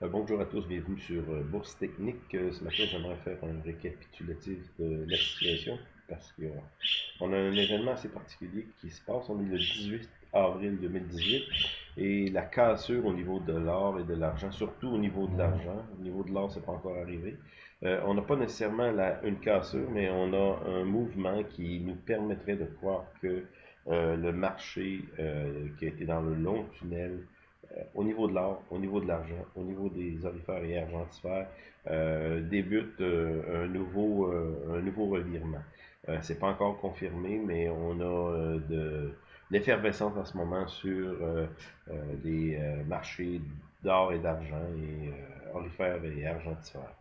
Euh, bonjour à tous, bienvenue sur euh, Bourse Technique. Euh, ce matin, j'aimerais faire un récapitulatif de la situation parce qu'on a un événement assez particulier qui se passe. On est le 18 avril 2018 et la cassure au niveau de l'or et de l'argent, surtout au niveau de l'argent. Au niveau de l'or, c'est pas encore arrivé. on n'a pas nécessairement une cassure, mais on a un mouvement qui nous permettrait de croire que le marché qui a été dans le long tunnel euh, au niveau de l'or, au niveau de l'argent, au niveau des orifères et argentifères, euh, débute euh, un, nouveau, un nouveau revirement. c'est pas encore confirmé, mais on a de l'effervescence en ce moment sur les marchés d'or et d'argent et orifères et argentifères.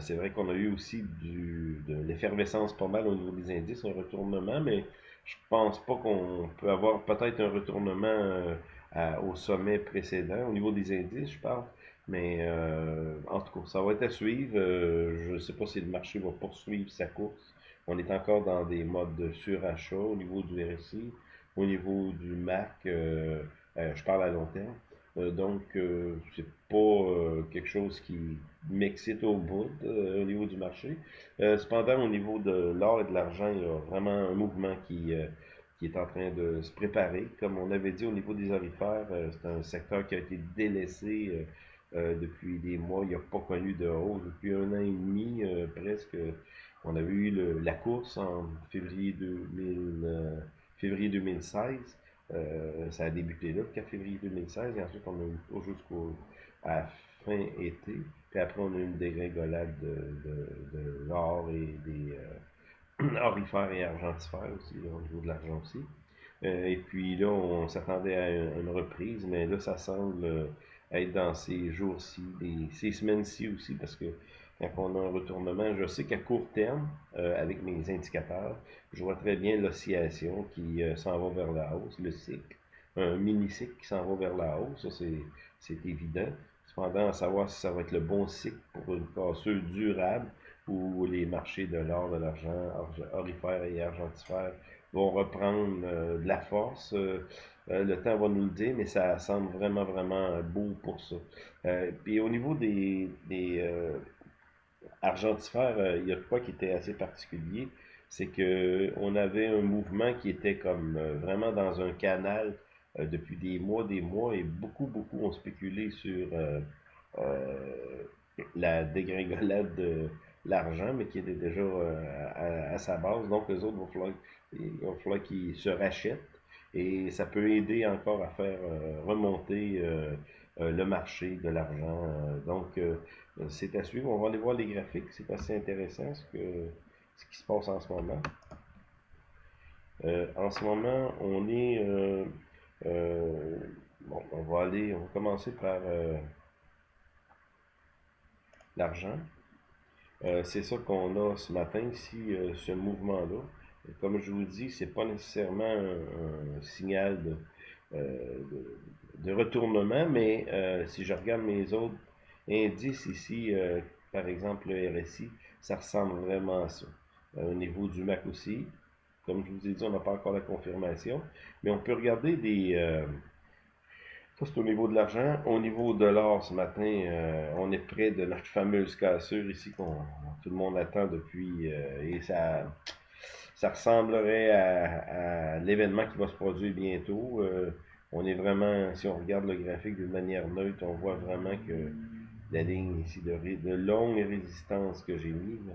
c'est vrai qu'on a eu aussi du, de l'effervescence pas mal au niveau des indices, un retournement, mais je pense pas qu'on peut avoir peut-être un retournement au sommet précédent, au niveau des indices, je parle. Mais euh, en tout cas, ça va être à suivre. Euh, je ne sais pas si le marché va poursuivre sa course. On est encore dans des modes de surachat au niveau du RSI, au niveau du MAC, euh, je parle à long terme. donc, c'est pas quelque chose qui m'excite au bout au niveau du marché. cependant, au niveau de l'or et de l'argent, il y a vraiment un mouvement qui qui est en train de se préparer. Comme on avait dit au niveau des orifères, euh, c'est un secteur qui a été délaissé euh, euh, depuis des mois. Il n'a pas connu de hausse depuis un an et demi presque. On avait eu la course en février, 2000, février 2016. ça a débuté là, le 4 février 2016, et ensuite on a eu jusqu'au à fin été. Puis après, on a eu une dégringolade de, de, de l'or et des, orifères et argentifères aussi, au niveau de l'argent aussi. Euh, et puis là, on s'attendait à une, reprise, mais là, ça semble euh, être dans ces jours-ci, ces semaines-ci aussi, parce que quand on a un retournement, je sais qu'à court terme, euh, avec mes indicateurs, je vois très bien l'oscillation qui s'en va vers la hausse, le cycle, un mini-cycle qui s'en va vers la hausse, ça c'est évident. Cependant, à savoir si ça va être le bon cycle pour une cassure durable, où les marchés de l'or, de l'argent, orifères et argentifères vont reprendre euh, de la force. Euh, euh, le temps va nous le dire, mais ça semble vraiment, vraiment beau pour ça. puis au niveau des, des argentifères, il y a quoi qui était assez particulier, c'est que on avait un mouvement qui était comme vraiment dans un canal depuis des mois, des mois, et beaucoup, beaucoup ont spéculé sur la dégringolade de l'argent, mais qui était déjà euh, à, sa base. Donc, les autres, il va falloir, qu'ils se rachètent. Et ça peut aider encore à faire euh, remonter euh, le marché de l'argent. donc, c'est à suivre. On va aller voir les graphiques. C'est assez intéressant ce, que, ce qui se passe en ce moment. en ce moment, on est... bon, on va aller... On va commencer par l'argent. Euh, c'est ça qu'on a ce matin ici, euh, ce mouvement-là. Comme je vous dis, c'est pas nécessairement un, signal euh, de, de, retournement, mais si je regarde mes autres indices ici, par exemple le RSI, ça ressemble vraiment à ça. au niveau du MAC aussi, comme je vous ai dit, on n'a pas encore la confirmation, mais on peut regarder des c'est au niveau de l'argent. Au niveau de l'or, ce matin, euh, on est près de notre fameuse cassure ici qu'on tout le monde attend depuis. Euh, et ça, ça ressemblerait à, l'événement qui va se produire bientôt. Euh, on est vraiment, si on regarde le graphique d'une manière neutre, on voit vraiment que la ligne ici de, de longue résistance que j'ai mise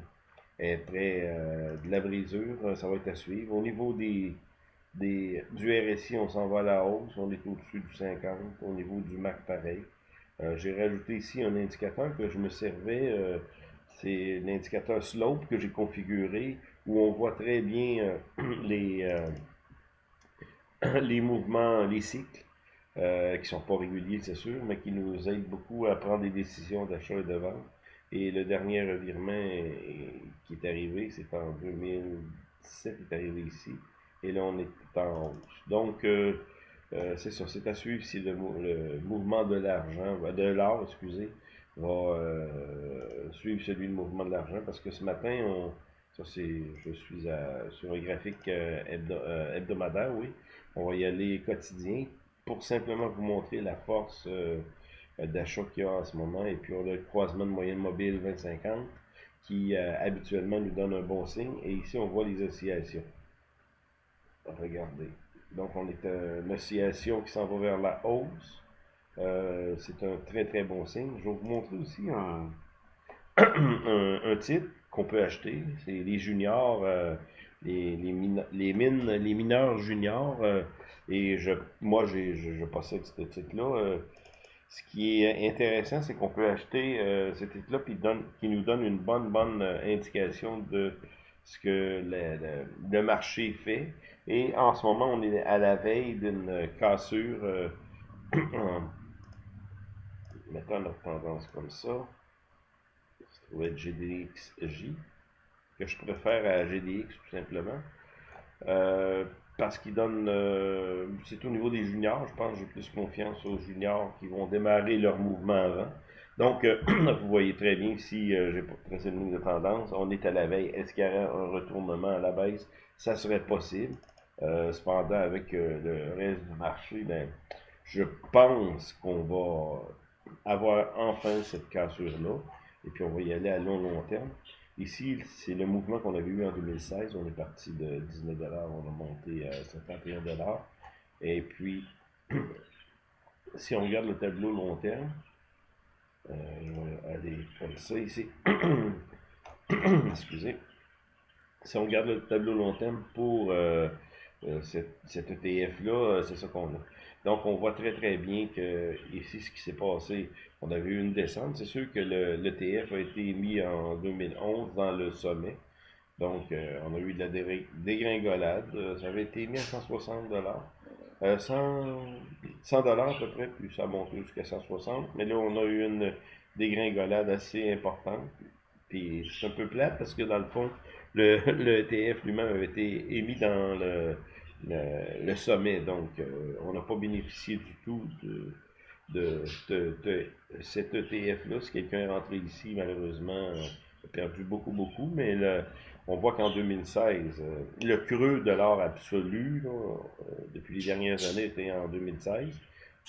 est près de la brisure. Ça va être à suivre. Au niveau des du RSI, on s'en va à la hausse, on est au-dessus du 50, au niveau du MAC pareil. Euh, j'ai rajouté ici un indicateur que je me servais, euh, c'est l'indicateur slope que j'ai configuré, où on voit très bien euh, les, les mouvements, les cycles, qui sont pas réguliers, c'est sûr, mais qui nous aident beaucoup à prendre des décisions d'achat et de vente. Et le dernier revirement qui est arrivé, c'est en 2017, il est arrivé ici. Et là, on est en hausse. Donc, euh, euh, c'est ça, c'est à suivre si le, mouvement de l'argent, de l'or, excusez, va euh, suivre celui du mouvement de l'argent, parce que ce matin, on, ça c'est, je suis sur un graphique hebdomadaire, oui, on va y aller quotidien, pour simplement vous montrer la force d'achat qu'il y a en ce moment. Et puis, on a le croisement de moyenne mobile 2050 qui habituellement nous donne un bon signe. Et ici, on voit les oscillations. Regardez. Donc, on est une oscillation qui s'en va vers la hausse. c'est un très très bon signe. Je vais vous montrer aussi un, un, titre qu'on peut acheter. C'est les juniors, euh, les, mines, les mineurs juniors. Euh, et je, moi, je, je, possède ce titre-là. Euh, ce qui est intéressant, c'est qu'on peut acheter ce titre-là qui, qui nous donne une bonne, bonne indication de ce que le, le, marché fait. Et en ce moment, on est à la veille d'une cassure. mettons notre tendance comme ça ou être GDXJ, que je préfère à GDX tout simplement. Euh, parce qu'il donne, euh, c'est au niveau des juniors, je pense j'ai plus confiance aux juniors qui vont démarrer leur mouvement avant. Donc, euh, vous voyez très bien ici, j'ai pas tracé une ligne de tendance, on est à la veille. Est-ce qu'il y aurait un retournement à la baisse? Ça serait possible. cependant, avec le reste du marché, ben, je pense qu'on va avoir enfin cette cassure-là et puis on va y aller à long, long terme. Ici, c'est le mouvement qu'on avait eu en 2016. On est parti de 19 on a monté à 51 Et puis, si on regarde le tableau long terme, euh, aller comme ça ici. Excusez. Si on regarde le tableau long terme pour euh, euh, cet ETF-là, c'est ça qu'on a. Donc, on voit très, très bien que ici, ce qui s'est passé, on avait eu une descente. C'est sûr que l'ETF a été mis en 2011 dans le sommet. Donc, euh, on a eu de la dégringolade. Euh, ça avait été mis à 160 dollars. 100 dollars à peu près, puis ça a monté jusqu'à 160. Mais là, on a eu une dégringolade assez importante. Puis c'est un peu plate parce que dans le fond, le, le ETF lui-même avait été émis dans le, le, sommet. Donc, euh, on n'a pas bénéficié du tout de, de, cet ETF-là. Si quelqu'un est rentré ici, malheureusement, perdu beaucoup, beaucoup. Mais on voit qu'en 2016, euh, le creux de l'or absolu, euh, depuis les dernières années, était en 2016.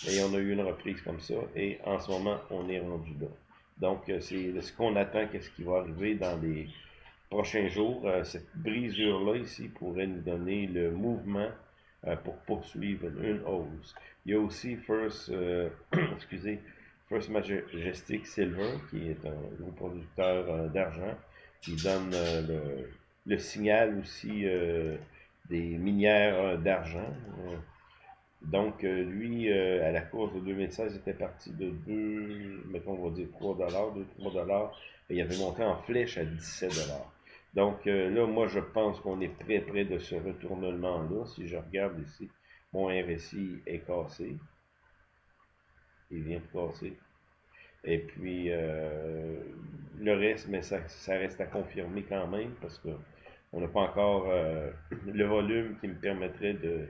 Et on a eu une reprise comme ça. Et en ce moment, on est rendu là. Donc, c'est ce qu'on attend, qu'est-ce qui va arriver dans les prochains jours, euh, cette brisure-là ici pourrait nous donner le mouvement euh, pour poursuivre une hausse. Il y a aussi First, euh, excusez, First Majestic Silver, qui est un gros producteur d'argent, qui donne le, le, signal aussi des minières d'argent. Donc, lui, à la course de 2016, était parti de 2, mettons, on va dire 3 dollars, 2-3 dollars, et il avait monté en flèche à 17 dollars. Donc euh, là, moi, je pense qu'on est très près de ce retournement-là. Si je regarde ici, mon RSI est cassé. Il vient de casser. Et puis, euh, le reste, mais ça, reste à confirmer quand même parce que on n'a pas encore euh, le volume qui me permettrait de...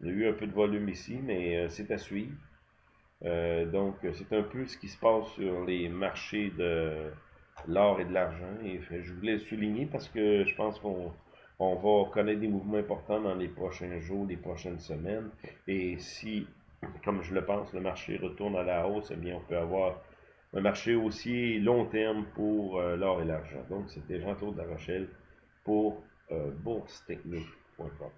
Il y a eu un peu de volume ici, mais c'est à suivre. donc, c'est un peu ce qui se passe sur les marchés de l'or et de l'argent. Et je voulais le souligner parce que je pense qu'on on va connaître des mouvements importants dans les prochains jours, les prochaines semaines. Et si, comme je le pense, le marché retourne à la hausse, eh bien, on peut avoir un marché aussi long terme pour euh, l'or et l'argent. Donc, c'était Jean-Claude La Rochelle pour euh, boursetechnique.com.